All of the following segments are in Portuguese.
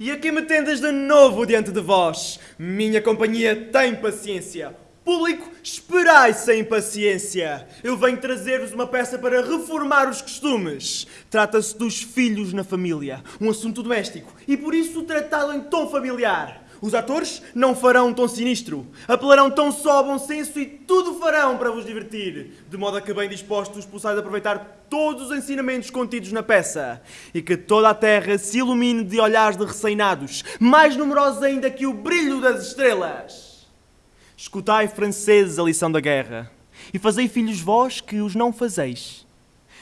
E aqui me tendas de novo diante de vós. Minha companhia tem paciência. Público, esperai sem paciência. Eu venho trazer-vos uma peça para reformar os costumes. Trata-se dos filhos na família, um assunto doméstico, e por isso tratá-lo em tom familiar. Os atores não farão um tom sinistro, apelarão tão só ao bom senso e tudo farão para vos divertir, de modo a que bem dispostos possais aproveitar todos os ensinamentos contidos na peça. E que toda a terra se ilumine de olhares de receinados, mais numerosos ainda que o brilho das estrelas. Escutai, franceses, a lição da guerra, e fazei filhos vós que os não fazeis.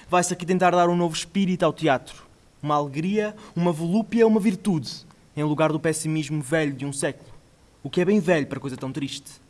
Vai-se aqui tentar dar um novo espírito ao teatro, uma alegria, uma volúpia, uma virtude em lugar do pessimismo velho de um século. O que é bem velho para coisa tão triste.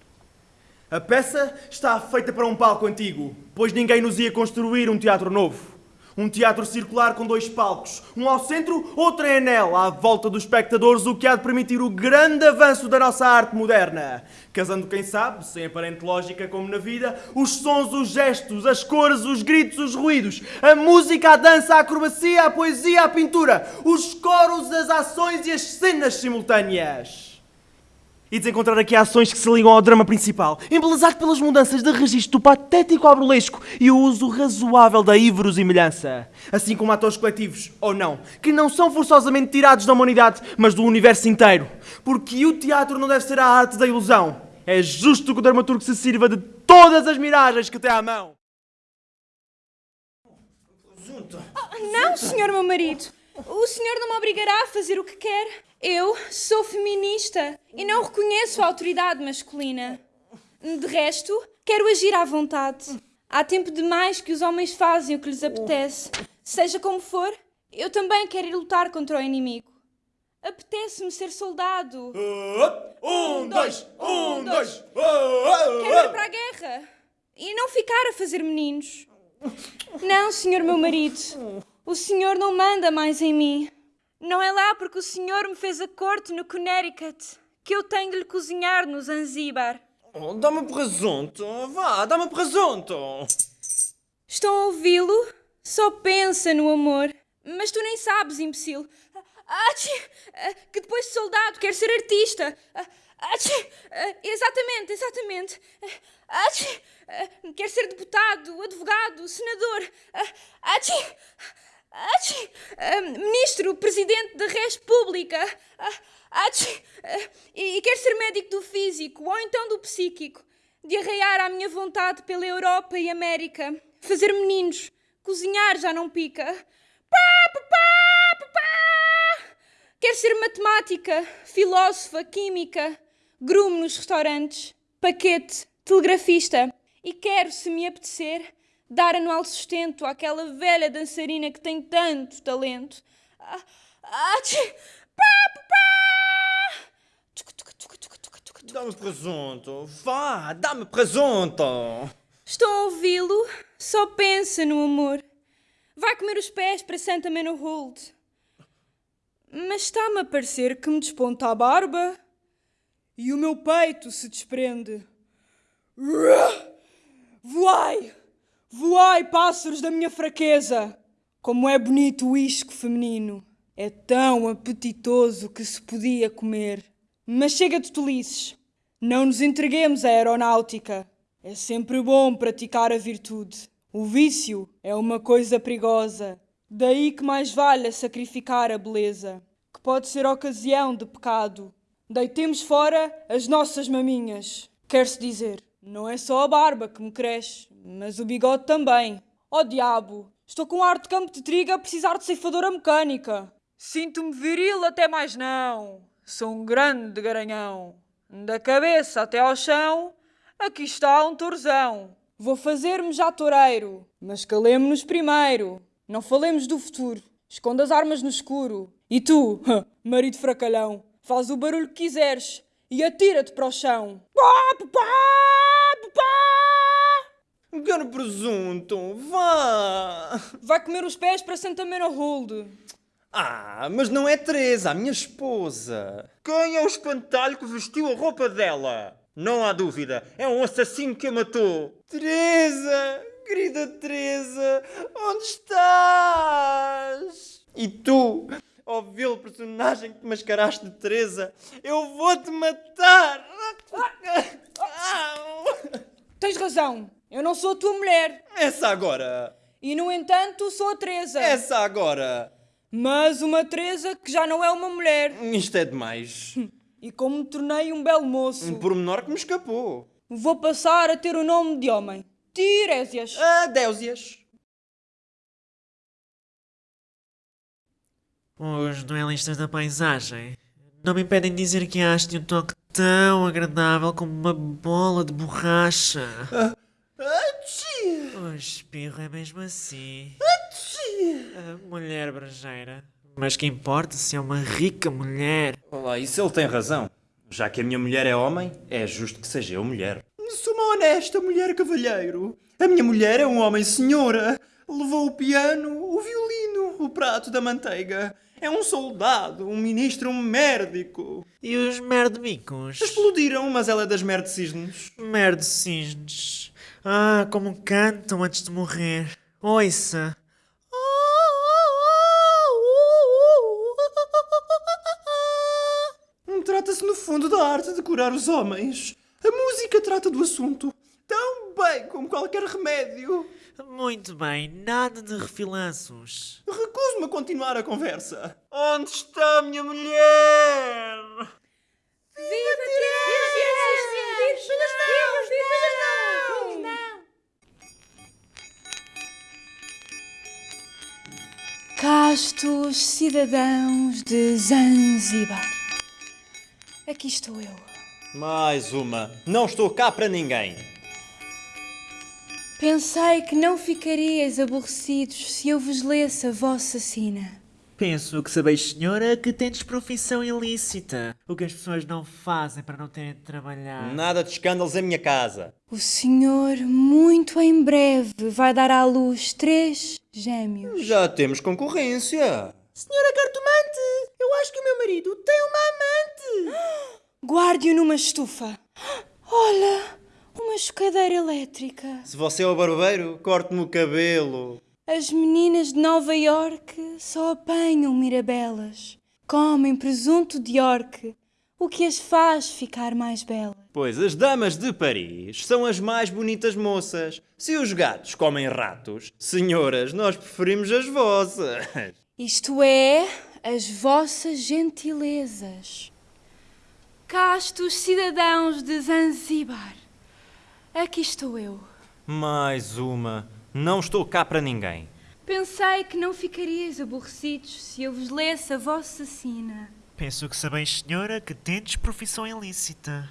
A peça está feita para um palco antigo, pois ninguém nos ia construir um teatro novo. Um teatro circular com dois palcos, um ao centro, outro em anel, à volta dos espectadores, o que há de permitir o grande avanço da nossa arte moderna. Casando, quem sabe, sem aparente lógica como na vida, os sons, os gestos, as cores, os gritos, os ruídos, a música, a dança, a acrobacia, a poesia, a pintura, os coros, as ações e as cenas simultâneas. E desencontrar aqui ações que se ligam ao drama principal, embelezado pelas mudanças de registro do patético ao e o uso razoável da iverosimilhança. Assim como atores coletivos, ou não, que não são forçosamente tirados da humanidade, mas do universo inteiro. Porque o teatro não deve ser a arte da ilusão. É justo que o dramaturgo se sirva de todas as miragens que tem à mão. Oh, não, senhor meu marido. O senhor não me obrigará a fazer o que quer. Eu sou feminista e não reconheço a autoridade masculina. De resto, quero agir à vontade. Há tempo demais que os homens fazem o que lhes apetece. Seja como for, eu também quero ir lutar contra o inimigo. Apetece-me ser soldado. Um, dois, um, dois. Quero ir para a guerra e não ficar a fazer meninos. Não, senhor meu marido. O senhor não manda mais em mim. Não é lá porque o senhor me fez a corte no Connecticut que eu tenho de lhe cozinhar no Zanzíbar. Oh, dá-me presunto. Vá, dá-me presunto. Estão a ouvi-lo? Só pensa no amor. Mas tu nem sabes, imbecil. Achi, que depois de soldado quer ser artista. Achi, exatamente, exatamente. Achi, quer ser deputado, advogado, senador. Achi, Achi, ministro, presidente da República. Achi, e quer ser médico do físico ou então do psíquico. De arraiar à minha vontade pela Europa e América. Fazer meninos. Cozinhar já não pica. Pá, pá, pá, pá. Quer ser matemática, filósofa, química, grumo nos restaurantes, paquete, telegrafista. E quero, se me apetecer, dar anual sustento àquela velha dançarina que tem tanto talento. Ah, ah. Dá-me presunto. Vá, dá-me presunto. Estão a ouvi-lo? Só pensa no amor. Vai comer os pés para Santa Hold. Mas está-me a parecer que me desponta a barba e o meu peito se desprende. Voai! Voai, pássaros da minha fraqueza! Como é bonito o isco feminino! É tão apetitoso que se podia comer. Mas chega de tolices. Não nos entreguemos à aeronáutica. É sempre bom praticar a virtude. O vício é uma coisa perigosa. Daí que mais vale sacrificar a beleza, que pode ser ocasião de pecado. Deitemos fora as nossas maminhas. Quer-se dizer, não é só a barba que me cresce, mas o bigode também. Oh diabo, estou com ar de campo de trigo a precisar de ceifadora mecânica. Sinto-me viril até mais não. Sou um grande garanhão. Da cabeça até ao chão, aqui está um torzão. Vou fazer-me já toureiro, mas calemo-nos primeiro. Não falemos do futuro. Esconda as armas no escuro. E tu, marido fracalhão, faz o barulho que quiseres e atira-te para o chão. Pá, pá, pá, pá. Quero presunto, vá! Vai comer os pés para Santa Mena Hold. Ah, mas não é Teresa, a minha esposa. Quem é o espantalho que vestiu a roupa dela? Não há dúvida, é um assassino que a matou. Teresa, querida Teresa, onde estás? E tu, personagem que te mascaraste de Teresa, eu vou-te matar! Tens razão, eu não sou a tua mulher. Essa agora! E no entanto, sou a Teresa. Essa agora! Mas uma Teresa que já não é uma mulher. Isto é demais. E como me tornei um belo moço, Um pormenor que me escapou. vou passar a ter o nome de homem. Tirésias. Adéusias. Os duelistas da paisagem não me impedem de dizer que acho-te um toque tão agradável como uma bola de borracha. O espirro é mesmo assim. A mulher brejeira. Mas que importa se é uma rica mulher? Olá, isso ele tem razão. Já que a minha mulher é homem, é justo que seja eu mulher. Sou uma honesta mulher cavalheiro. A minha mulher é um homem senhora. Levou o piano, o violino, o prato da manteiga. É um soldado, um ministro, um médico. E os merdemicos? Explodiram, mas ela é das merdecisnos. Merdecisnes. Ah, como cantam antes de morrer. Ouça. Trata-se, no fundo, da arte de curar os homens. A música trata do assunto tão bem como qualquer remédio. Muito bem, nada de refilanços. Recuso-me a continuar a conversa. Onde está a minha mulher? Viva Castos cidadãos de Zanzibar. Aqui estou eu. Mais uma. Não estou cá para ninguém. Pensei que não ficarias aborrecidos se eu vos lesse a vossa sina. Penso que sabeis, senhora, que tendes profissão ilícita. O que as pessoas não fazem para não terem de trabalhar. Nada de escândalos em minha casa. O senhor, muito em breve, vai dar à luz três gêmeos. Já temos concorrência. Senhora cartomante, eu acho que o meu marido tem uma amante. Guarde-o numa estufa. Olha, uma escadeira elétrica. Se você é o barbeiro, corte-me o cabelo. As meninas de Nova York só apanham mirabelas. Comem presunto de York, o que as faz ficar mais belas. Pois as damas de Paris são as mais bonitas moças. Se os gatos comem ratos, senhoras, nós preferimos as vossas. Isto é, as vossas gentilezas. Castos cidadãos de Zanzibar. Aqui estou eu. Mais uma. Não estou cá para ninguém. Pensei que não ficarias aborrecidos se eu vos lesse a vossa sina. Penso que sabeis, senhora, que tendes profissão ilícita.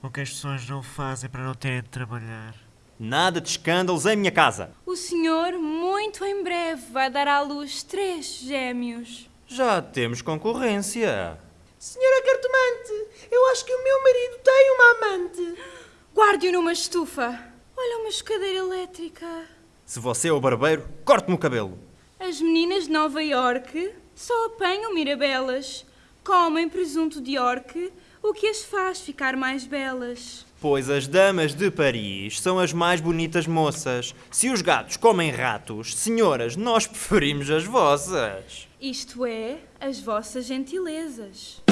O que as pessoas não fazem para não terem de trabalhar. Nada de escândalos em minha casa. O senhor, muito em breve, vai dar à luz três gêmeos. Já temos concorrência. Senhora cartomante, eu acho que o meu marido tem uma amante. Guarde-o numa estufa. Olha uma escadeira elétrica. Se você é o barbeiro, corte-me o cabelo. As meninas de Nova York só apanham mirabelas. Comem presunto de York, o que as faz ficar mais belas. Pois as damas de Paris são as mais bonitas moças. Se os gatos comem ratos, senhoras, nós preferimos as vossas. Isto é, as vossas gentilezas.